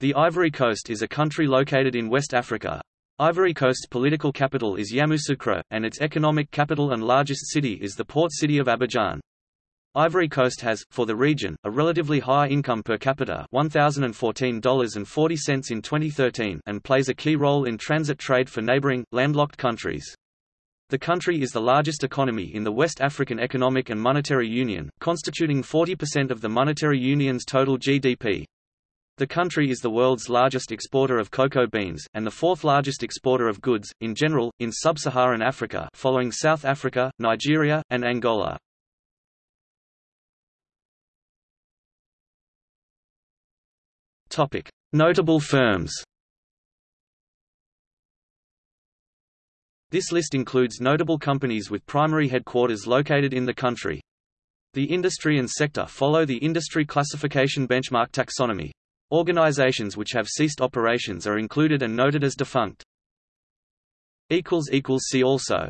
The Ivory Coast is a country located in West Africa. Ivory Coast's political capital is Yamoussoukro, and its economic capital and largest city is the port city of Abidjan. Ivory Coast has, for the region, a relatively high income per capita $1,014.40 in 2013 and plays a key role in transit trade for neighboring, landlocked countries. The country is the largest economy in the West African Economic and Monetary Union, constituting 40% of the monetary union's total GDP. The country is the world's largest exporter of cocoa beans, and the fourth largest exporter of goods, in general, in sub-Saharan Africa following South Africa, Nigeria, and Angola. Notable firms This list includes notable companies with primary headquarters located in the country. The industry and sector follow the industry classification benchmark taxonomy. Organizations which have ceased operations are included and noted as defunct. See also